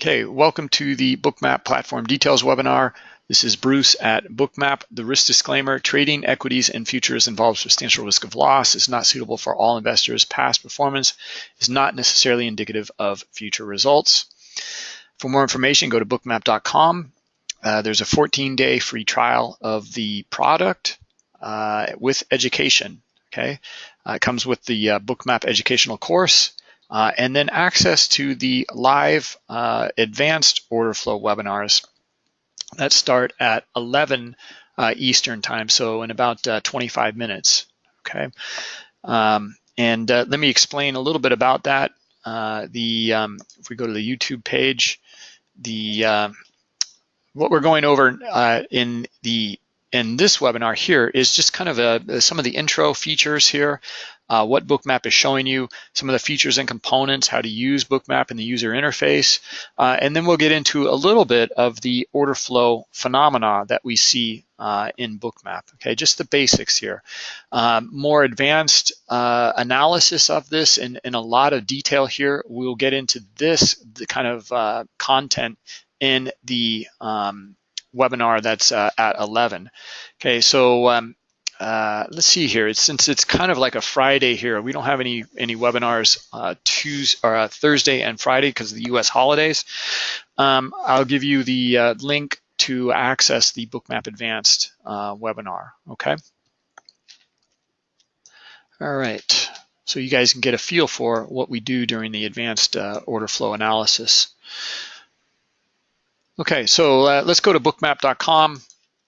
Okay, welcome to the Bookmap Platform Details webinar. This is Bruce at Bookmap. The risk disclaimer, trading equities and futures involves substantial risk of loss, is not suitable for all investors. Past performance is not necessarily indicative of future results. For more information, go to bookmap.com. Uh, there's a 14-day free trial of the product uh, with education, okay? Uh, it comes with the uh, Bookmap educational course. Uh, and then access to the live uh, advanced order flow webinars that start at 11 uh, Eastern time, so in about uh, 25 minutes, okay? Um, and uh, let me explain a little bit about that. Uh, the um, If we go to the YouTube page, the what we're going over in the in this webinar here is just kind of a, some of the intro features here uh, what Bookmap is showing you, some of the features and components, how to use Bookmap in the user interface, uh, and then we'll get into a little bit of the order flow phenomena that we see uh, in Bookmap. Okay, just the basics here. Um, more advanced uh, analysis of this in, in a lot of detail here. We'll get into this the kind of uh, content in the um, webinar that's uh, at 11. Okay, so um, uh, let's see here. It's, since it's kind of like a Friday here, we don't have any any webinars uh, Tuesday or uh, Thursday and Friday because of the U.S. holidays. Um, I'll give you the uh, link to access the Bookmap Advanced uh, webinar. Okay. All right. So you guys can get a feel for what we do during the advanced uh, order flow analysis. Okay, so let's go to bookmap.com.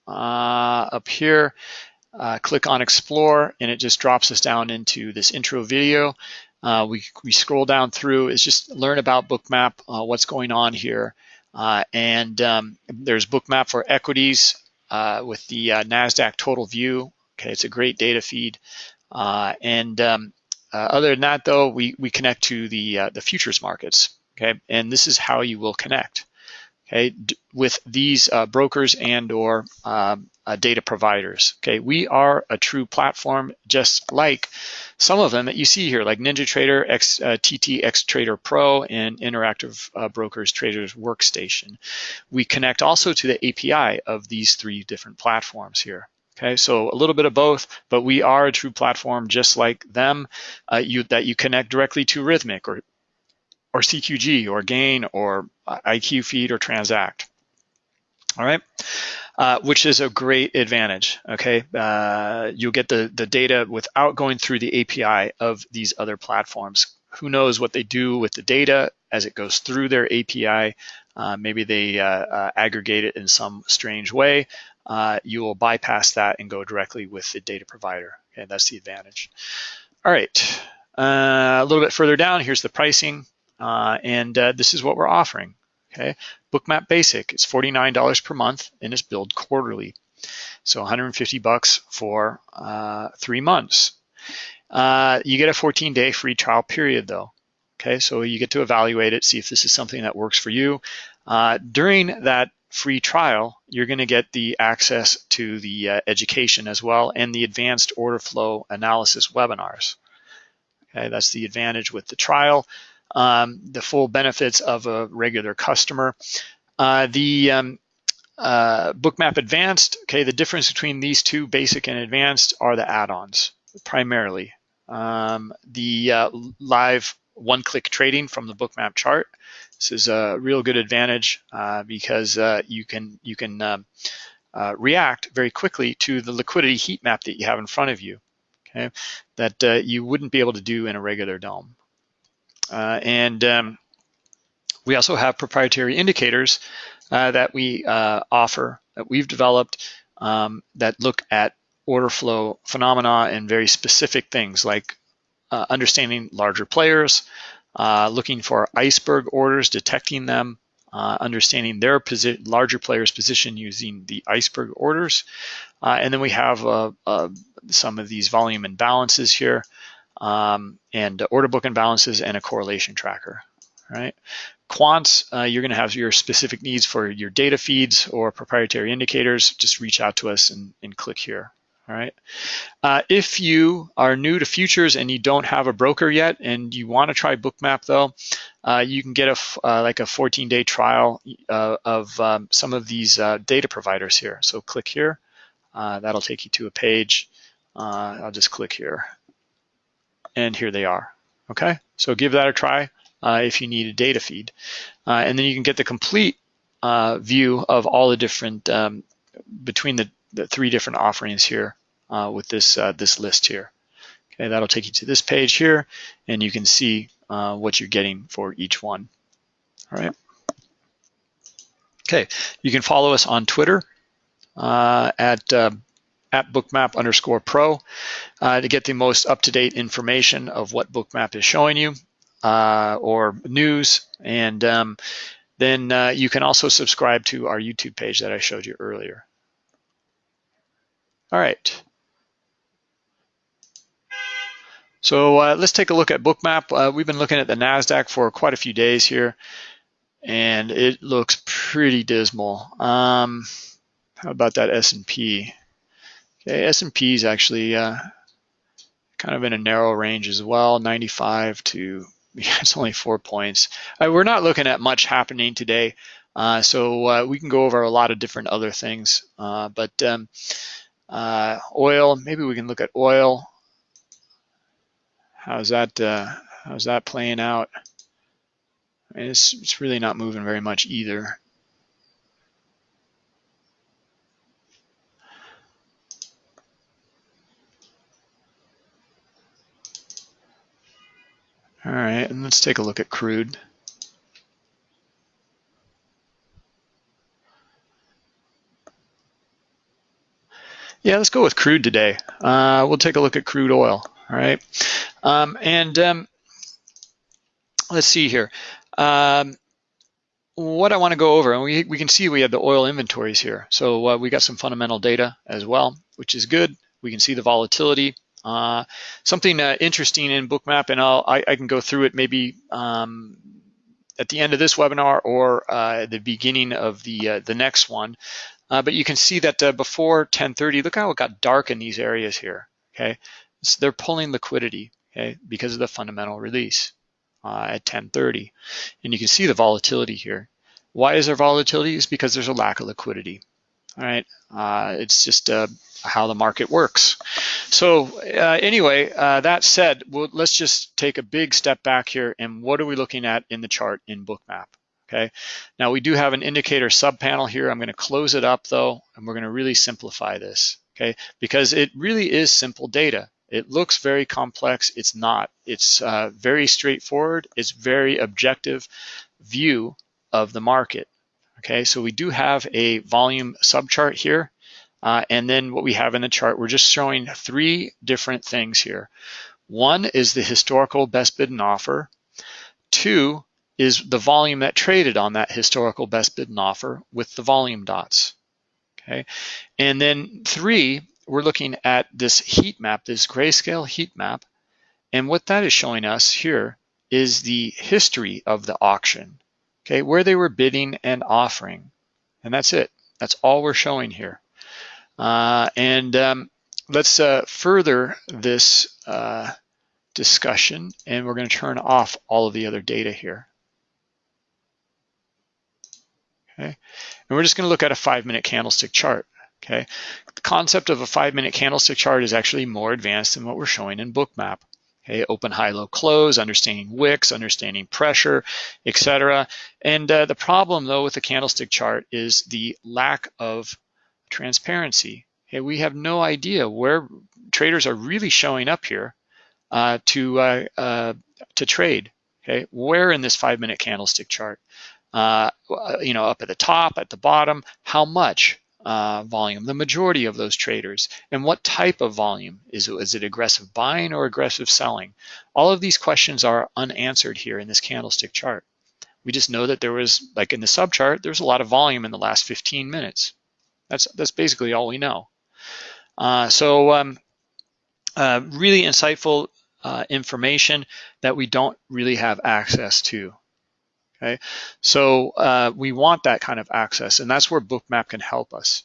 up here, uh, click on explore and it just drops us down into this intro video. Uh, we, we scroll down through, is just learn about Bookmap, uh, what's going on here. Uh, and um, there's Bookmap for equities uh, with the uh, NASDAQ total view. Okay, it's a great data feed. and um, other than that though, we, we connect to the, the futures markets. Okay, and this is how you will connect okay, with these uh, brokers and or um, uh, data providers. Okay, we are a true platform, just like some of them that you see here, like NinjaTrader, X, uh, TT Trader Pro, and Interactive uh, Brokers Traders Workstation. We connect also to the API of these three different platforms here. Okay, so a little bit of both, but we are a true platform just like them uh, you, that you connect directly to Rithmic or or CQG or Gain or IQFeed or Transact. All right, uh, which is a great advantage. Okay, uh, you'll get the the data without going through the API of these other platforms. Who knows what they do with the data as it goes through their API? Uh, maybe they uh, uh, aggregate it in some strange way. Uh, you will bypass that and go directly with the data provider. Okay, that's the advantage. All right, a little bit further down, here's the pricing. Uh, and uh, this is what we're offering. Okay, Bookmap Basic is $49 per month and is billed quarterly. So 150 bucks for uh, three months. Uh, you get a 14-day free trial period though. Okay, so you get to evaluate it, see if this is something that works for you. Uh, during that free trial, you're going to get the access to the uh, education as well and the advanced order flow analysis webinars. Okay, that's the advantage with the trial um, the full benefits of a regular customer. Uh, the um, uh, Bookmap Advanced, okay, the difference between these two, basic and advanced, are the add-ons primarily. Um, the uh, live one-click trading from the Bookmap chart. This is a real good advantage uh, because uh, you can you can um, uh, react very quickly to the liquidity heat map that you have in front of you. Okay, that you wouldn't be able to do in a regular DOM. Uh, and um, we also have proprietary indicators uh, that we uh, offer, that we've developed um, that look at order flow phenomena and very specific things like uh, understanding larger players, uh, looking for iceberg orders, detecting them, uh, understanding their position, larger players' position using the iceberg orders. and then we have some of these volume imbalances here um, and order book imbalances and a correlation tracker, right? Quants, uh, you're gonna have your specific needs for your data feeds or proprietary indicators, just reach out to us and, and click here, All right. Uh, if you are new to futures and you don't have a broker yet, and you want to try Bookmap though, uh, you can get a uh, like a 14-day trial uh, of um, some of these uh, data providers here. So click here. That'll take you to a page. I'll just click here, and here they are. Okay. So give that a try if you need a data feed, and then you can get the complete view of all the different um, between the the three different offerings here uh, with this uh, this list here. Okay, that'll take you to this page here, and you can see uh, what you're getting for each one. All right. Okay, you can follow us on Twitter uh, at uh, at bookmap underscore pro uh, to get the most up-to-date information of what bookmap is showing you or news and um, then uh, you can also subscribe to our YouTube page that I showed you earlier. All right. So uh, let's take a look at Bookmap. Uh, we've been looking at the NASDAQ for quite a few days here, and it looks pretty dismal. Um, how about that S&P? Okay, S&P is actually uh, kind of in a narrow range as well, 95 to, yeah, it's only four points. Uh, we're not looking at much happening today, uh, so uh, we can go over a lot of different other things, but um, uh, oil, maybe we can look at oil. How's that? Uh, how's that playing out? I mean, it's, it's really not moving very much either. All right, and let's take a look at crude. Yeah, let's go with crude today. Uh, we'll take a look at crude oil, all right? Um, and um, let's see here. Um, what I want to go over, and we, we can see we have the oil inventories here. So uh, we got some fundamental data as well, which is good. We can see the volatility. Uh, something uh, interesting in Bookmap, and I'll, I, I, can go through it maybe um, at the end of this webinar or uh, the beginning of the uh, the next one. Uh, but you can see that before 1030, look how it got dark in these areas here, okay? So they're pulling liquidity, okay, because of the fundamental release uh, at 1030. And you can see the volatility here. Why is there volatility? Is because there's a lack of liquidity, all right? Uh, it's just uh, how the market works. So uh, anyway, that said, well, let's just take a big step back here and what are we looking at in the chart in Bookmap? okay? Now we do have an indicator subpanel here. I'm gonna close it up though, and we're gonna really simplify this, okay? Because it really is simple data. It looks very complex, it's not. It's uh, very straightforward, it's very objective view of the market, okay? So we do have a volume subchart here, uh, and then what we have in the chart, we're just showing three different things here. One is the historical best bid and offer. Two is the volume that traded on that historical best bid and offer with the volume dots. Okay, and then three, we're looking at this heat map, this grayscale heat map, and what that is showing us here is the history of the auction. Okay, where they were bidding and offering, and that's it. That's all we're showing here. Uh, and um, let's uh, further this uh, discussion, and we're going to turn off all of the other data here. okay? And we're just gonna look at a five minute candlestick chart, okay? The concept of a five minute candlestick chart is actually more advanced than what we're showing in Bookmap. Okay, open, high, low, close, understanding wicks, understanding pressure, etc. And uh, the problem though with the candlestick chart is the lack of transparency. Okay, we have no idea where traders are really showing up here uh, to uh, uh to trade. Okay, where in this five minute candlestick chart? uh, you know, up at the top, at the bottom, how much uh, volume, the majority of those traders, and what type of volume. Is it, is it aggressive buying or aggressive selling? All of these questions are unanswered here in this candlestick chart. We just know that there was, like in the subchart, there's a lot of volume in the last 15 minutes. That's, that's basically all we know. Uh, so um, uh, really insightful uh, information that we don't really have access to. Okay, so uh, we want that kind of access, and that's where Bookmap can help us.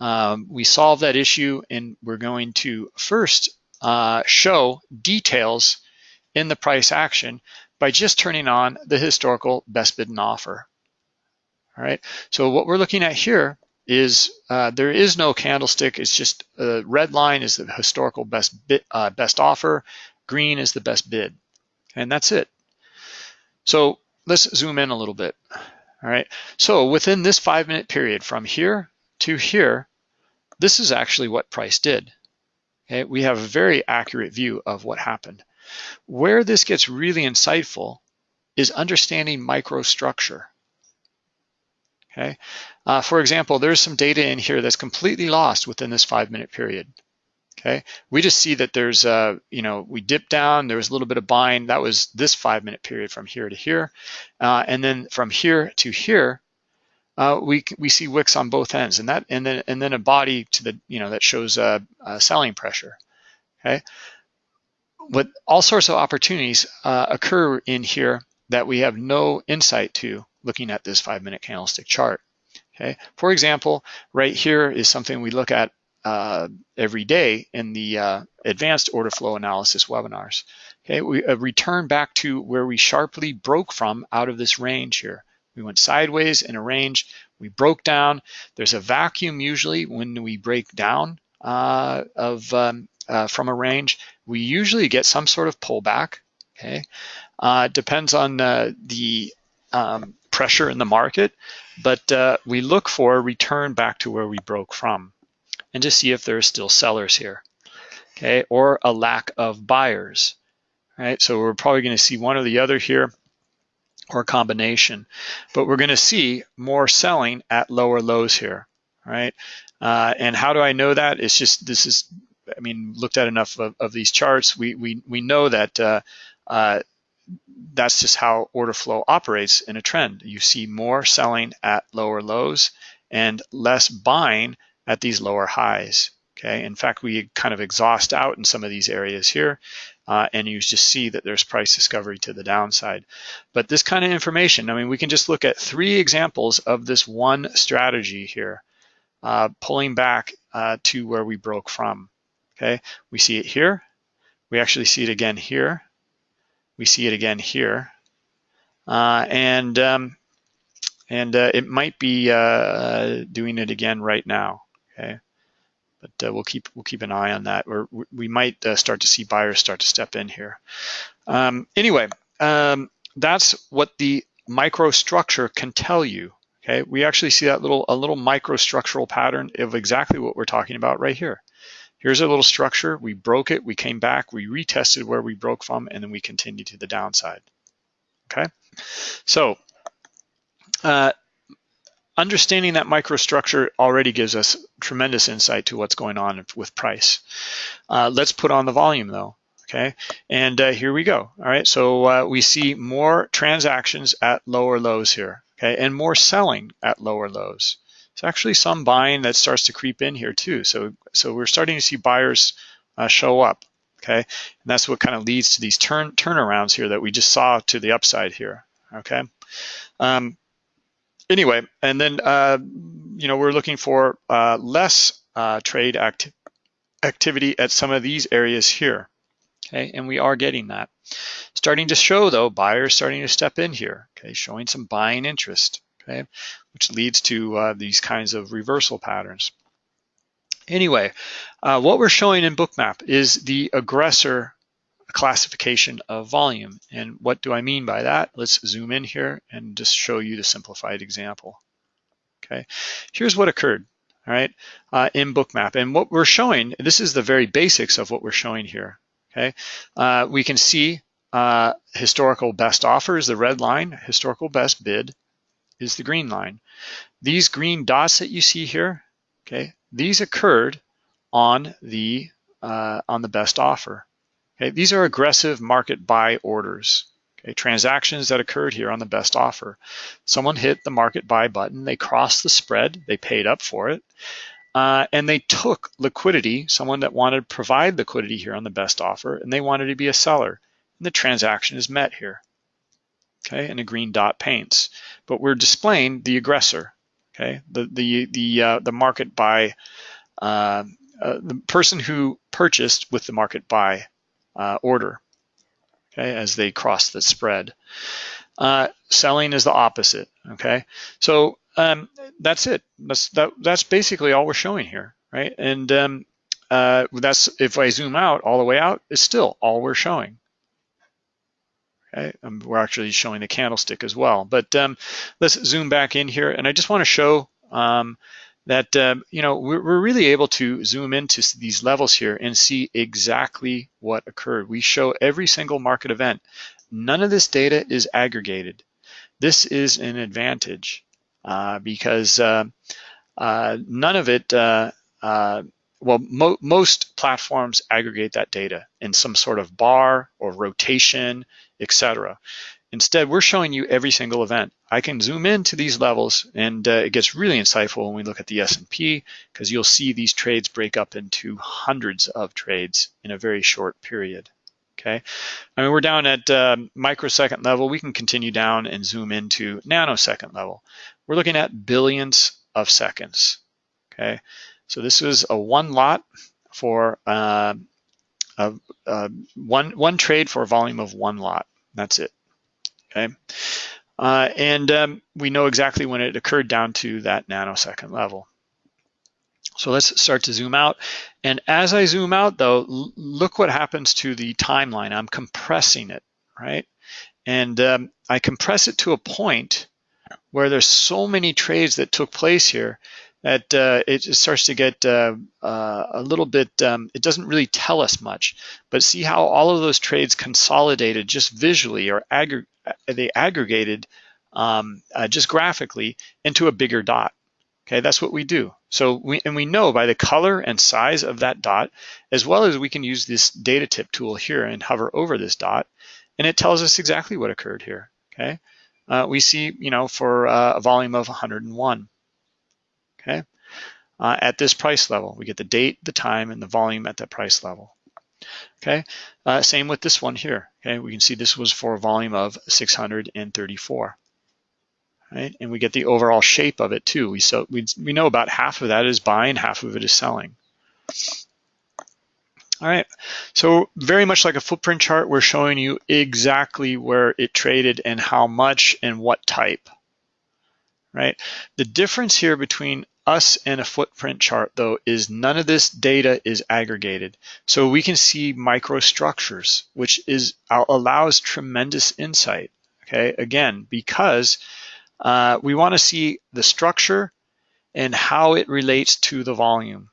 Um, we solve that issue and we're going to first uh, show details in the price action by just turning on the historical best bid and offer. All right, so what we're looking at here is uh, there is no candlestick. It's just uh, red line is the historical best bid, uh, best offer, green is the best bid, and that's it. So let's zoom in a little bit. All right, so within this five minute period from here to here, this is actually what price did. Okay, we have a very accurate view of what happened. Where this gets really insightful is understanding microstructure. Okay, uh, for example, there's some data in here that's completely lost within this five minute period. Okay, we just see that there's, uh, you know, we dipped down, there was a little bit of buying. That was this five minute period from here to here. Uh, and then from here to here, uh, we we see wicks on both ends, and that and then and then a body to the you know that shows uh, selling pressure. Okay, but all sorts of opportunities uh, occur in here that we have no insight to looking at this five minute candlestick chart. Okay, for example, right here is something we look at uh, every day in the uh, advanced order flow analysis webinars. Okay, we uh, return back to where we sharply broke from out of this range here. We went sideways in a range, we broke down. There's a vacuum usually when we break down uh, of um, uh, from a range. We usually get some sort of pullback. Okay, uh, depends on the um, pressure in the market, but we look for a return back to where we broke from and to see if there are still sellers here, okay, or a lack of buyers, right? So we're probably going to see one or the other here or a combination, but we're going to see more selling at lower lows here, right? Uh, and how do I know that? It's just, this is, I mean, looked at enough of, of these charts, we, we, we know that uh, uh, that's just how order flow operates in a trend. You see more selling at lower lows and less buying at these lower highs. Okay, in fact, we kind of exhaust out in some of these areas here, uh, and you just see that there's price discovery to the downside. But this kind of information, I mean, we can just look at three examples of this one strategy here, uh, pulling back uh, to where we broke from. Okay, we see it here. We actually see it again here. We see it again here. Uh, and um, and uh, it might be uh, doing it again right now. Okay, but uh, we'll keep we'll keep an eye on that. Or we might uh, start to see buyers start to step in here. Um, anyway, um, that's what the microstructure can tell you. Okay, we actually see that little a little microstructural pattern of exactly what we're talking about right here. Here's a little structure. We broke it. We came back. We retested where we broke from, and then we continued to the downside. Okay, so uh, understanding that microstructure already gives us tremendous insight to what's going on with price. Uh, let's put on the volume though, okay? And uh, here we go, all right? So uh, we see more transactions at lower lows here, okay? And more selling at lower lows. It's actually some buying that starts to creep in here too. So, so we're starting to see buyers uh, show up, okay? And that's what kind of leads to these turn turnarounds here that we just saw to the upside here, okay? Um, anyway, and then, uh, you know, we're looking for uh, less uh, trade act activity at some of these areas here. Okay, and we are getting that. Starting to show though, buyers starting to step in here, okay, showing some buying interest, okay, which leads to uh, these kinds of reversal patterns. Anyway, uh, what we're showing in Bookmap is the aggressor classification of volume. And what do I mean by that? Let's zoom in here and just show you the simplified example. Okay, here's what occurred, all right, uh, in Bookmap. And what we're showing, this is the very basics of what we're showing here, okay? Uh, we can see uh, historical best offers, the red line, historical best bid is the green line. These green dots that you see here, okay, these occurred on the uh, on the best offer. Okay, these are aggressive market buy orders. Okay, transactions that occurred here on the best offer. Someone hit the market buy button, they crossed the spread, they paid up for it, uh, and they took liquidity, someone that wanted to provide liquidity here on the best offer, and they wanted to be a seller. And the transaction is met here. Okay, and a green dot paints. But we're displaying the aggressor. Okay, the the the uh, the market buy, uh, uh, the person who purchased with the market buy uh, order. Okay, as they cross the spread. Uh, selling is the opposite. Okay, so um, that's it. That's that, that's basically all we're showing here, right? And um, uh, that's if I zoom out all the way out, it's still all we're showing. Okay, um, we're actually showing the candlestick as well. But um, let's zoom back in here, and I just want to show um, that um, you know we're, we're, really able to zoom into these levels here and see exactly what occurred. We show every single market event. None of this data is aggregated. This is an advantage uh, because uh, uh, none of it. Uh, uh, well, mo most platforms aggregate that data in some sort of bar or rotation, etc. Instead, we're showing you every single event. I can zoom into these levels and uh, it gets really insightful when we look at the S&P because you'll see these trades break up into hundreds of trades in a very short period. Okay, I mean, we're down at uh, microsecond level. We can continue down and zoom into nanosecond level. We're looking at billions of seconds. Okay, so this is a one lot for uh, a, a one one trade for a volume of one lot. That's it. Okay, uh, and um, we know exactly when it occurred down to that nanosecond level. So let's start to zoom out. And as I zoom out though, look what happens to the timeline. I'm compressing it, right? And um, I compress it to a point where there's so many trades that took place here that uh, it starts to get uh, uh, a little bit, um, it doesn't really tell us much, but see how all of those trades consolidated just visually or aggr they aggregated um, uh, just graphically into a bigger dot. Okay, that's what we do. So we and we know by the color and size of that dot, as well as we can use this data tip tool here and hover over this dot, and it tells us exactly what occurred here. Okay, uh, we see you know for uh, a volume of 101. Okay, uh, at this price level, we get the date, the time, and the volume at that price level. Okay, uh, same with this one here. Okay, we can see this was for a volume of 634 right? And we get the overall shape of it too. We so we we know about half of that is buying, half of it is selling. All right, so very much like a footprint chart, we're showing you exactly where it traded and how much and what type, right? The difference here between us in a footprint chart though is none of this data is aggregated. So we can see microstructures, which is allows tremendous insight, okay? Again, because uh, we want to see the structure and how it relates to the volume.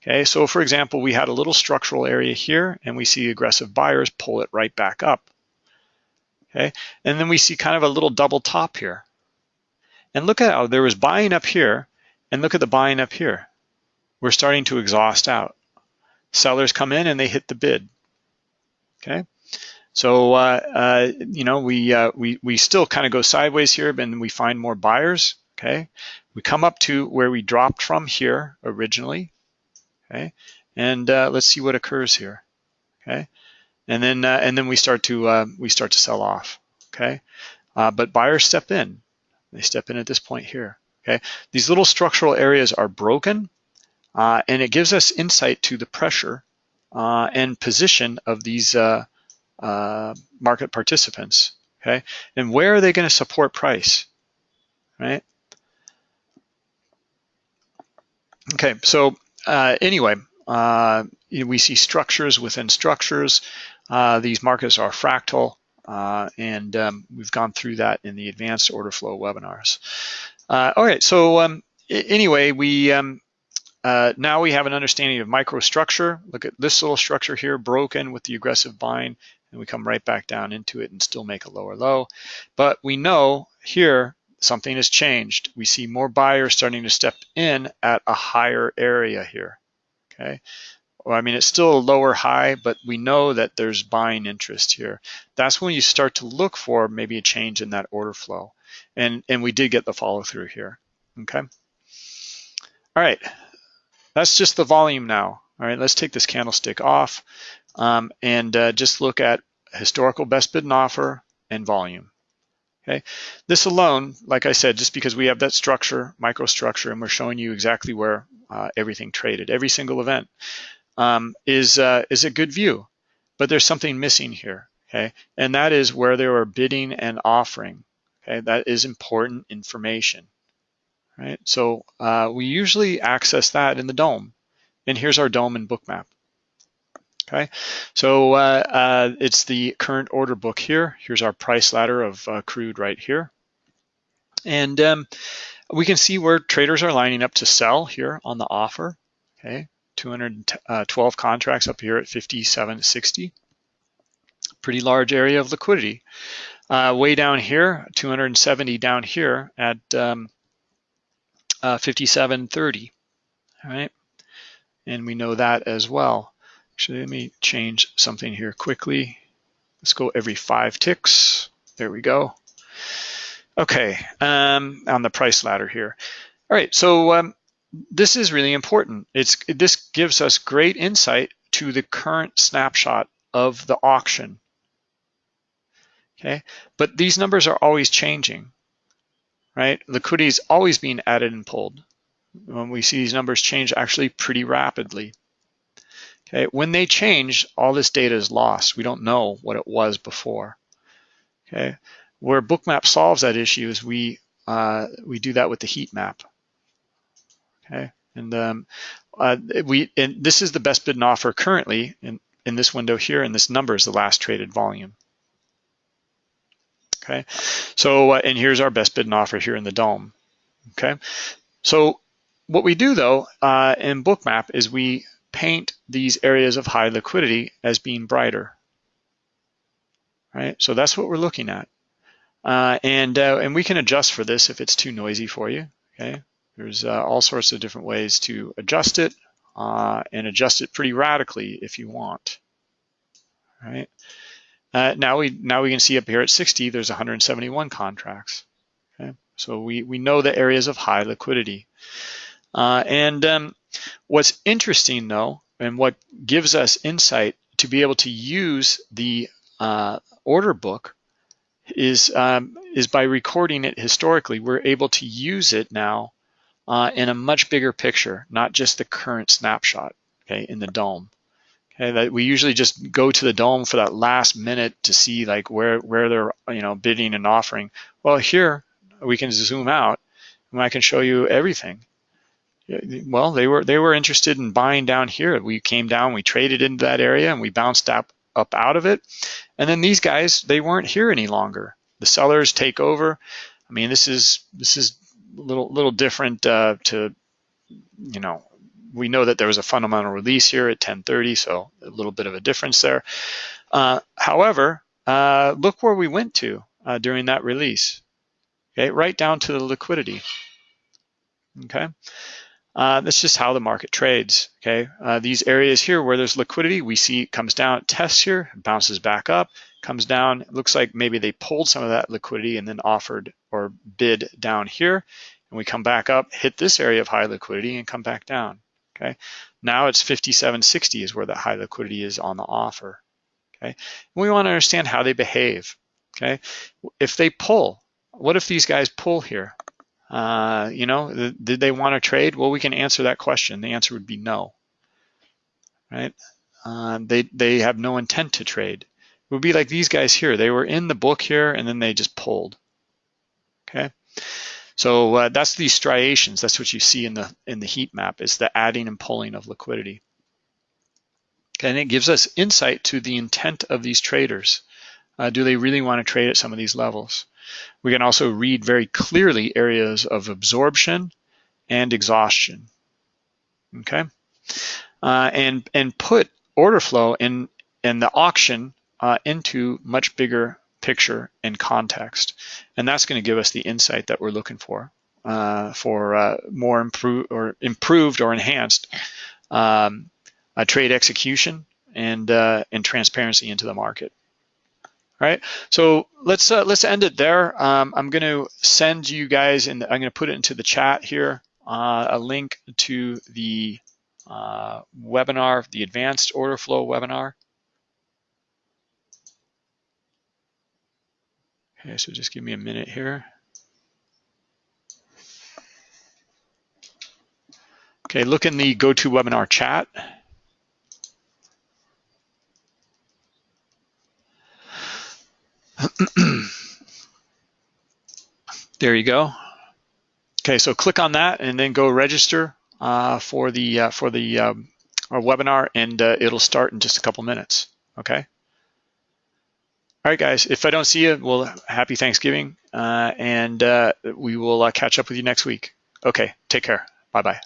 Okay, so for example, we had a little structural area here and we see aggressive buyers pull it right back up. Okay, and then we see kind of a little double top here. And look at how there was buying up here and look at the buying up here. We're starting to exhaust out. Sellers come in and they hit the bid. Okay, so uh, uh, you know we uh, we we still kind of go sideways here, but we find more buyers. Okay, we come up to where we dropped from here originally. Okay, and uh, let's see what occurs here. Okay, and then uh, and then we start to uh, we start to sell off. Okay, but buyers step in. They step in at this point here. Okay, these little structural areas are broken, and it gives us insight to the pressure and position of these uh, market participants, okay? And where are they gonna support price, right? Okay, so uh, anyway, uh, we see structures within structures. Uh, these markets are fractal, uh, and um, we've gone through that in the advanced order flow webinars. Uh, all right, so um, anyway, we um, uh, now we have an understanding of microstructure. Look at this little structure here, broken with the aggressive buying and we come right back down into it and still make a lower low. But we know here something has changed. We see more buyers starting to step in at a higher area here, okay? Well, I mean, it's still a lower high, but we know that there's buying interest here. That's when you start to look for maybe a change in that order flow. And, and we did get the follow through here, okay? All right, that's just the volume now. All right, let's take this candlestick off um, and uh, just look at historical best bid and offer and volume. Okay, this alone, like I said, just because we have that structure, microstructure, and we're showing you exactly where uh, everything traded, every single event, um, is uh, is a good view. But there's something missing here, okay, and that is where they were bidding and offering. Okay, that is important information, right? So uh, we usually access that in the DOM. and here's our DOM and bookmap. Okay, so uh, uh, it's the current order book here. Here's our price ladder of uh, crude right here. And um, we can see where traders are lining up to sell here on the offer. Okay, 212 contracts up here at 57.60. Pretty large area of liquidity. Uh, way down here, 270 down here at um, uh, 57.30. All right, and we know that as well. Actually, let me change something here quickly. Let's go every five ticks. There we go. Okay, um, on the price ladder here. All right, so um, this is really important. It's This gives us great insight to the current snapshot of the auction. Okay, but these numbers are always changing, right? Liquidity is always being added and pulled. When we see these numbers change actually pretty rapidly. Okay, when they change, all this data is lost. We don't know what it was before. Okay, where Bookmap solves that issue is we uh, we do that with the heat map. Okay, and um, uh, we and this is the best bid and offer currently in in this window here, and this number is the last traded volume. Okay, so uh, and here's our best bid and offer here in the DOM. Okay, so what we do though uh, in Bookmap is we paint these areas of high liquidity as being brighter, right? So that's what we're looking at. Uh, and, uh, and we can adjust for this if it's too noisy for you, okay? There's uh, all sorts of different ways to adjust it uh, and adjust it pretty radically if you want, right? Uh, now we now we can see up here at 60, there's 171 contracts, okay? So we, we know the areas of high liquidity. Uh, and um, What's interesting though, and what gives us insight to be able to use the uh, order book is, um, is by recording it historically, we're able to use it now uh, in a much bigger picture, not just the current snapshot, okay, in the DOM. That we usually just go to the DOM for that last minute to see like where, where they're, you know, bidding and offering. Well, here we can zoom out and I can show you everything well, they were they were interested in buying down here. We came down, we traded into that area, and we bounced up up out of it. And then these guys, they weren't here any longer. The sellers take over. I mean, this is this is a little little different uh, to, you know, we know that there was a fundamental release here at 10:30, so a little bit of a difference there. Uh, however, uh, look where we went to uh, during that release. Okay, right down to the liquidity. Okay. Uh, that's just how the market trades, okay? Uh, these areas here where there's liquidity, we see it comes down, tests here, bounces back up, comes down. It looks like maybe they pulled some of that liquidity and then offered or bid down here. And we come back up, hit this area of high liquidity and come back down, okay? Now it's 57.60 is where the high liquidity is on the offer, okay? We wanna understand how they behave, okay? If they pull, what if these guys pull here? Uh, you know, did they want to trade? Well, we can answer that question. The answer would be no, right? Uh, they, they have no intent to trade. It would be like these guys here. They were in the book here and then they just pulled, okay? So uh, that's these striations. That's what you see in the, in the heat map is the adding and pulling of liquidity. Okay, and it gives us insight to the intent of these traders. Uh, do they really want to trade at some of these levels? We can also read very clearly areas of absorption and exhaustion, okay? Uh, and, and put order flow in, in the auction uh, into much bigger picture and context. And that's gonna give us the insight that we're looking for, uh, for uh, more improved or improved or enhanced um, trade execution and, uh, and transparency into the market. All right, so let's uh, let's end it there. Um, I'm going to send you guys, and I'm going to put it into the chat here, uh, a link to the uh, webinar, the advanced order flow webinar. Okay, so just give me a minute here. Okay, look in the GoToWebinar chat. there you go. Okay, so click on that and then go register uh, for the uh, for the um, our webinar, and uh, it'll start in just a couple minutes. Okay. All right, guys. If I don't see you, well, happy Thanksgiving, uh, and uh, we will uh, catch up with you next week. Okay. Take care. Bye bye.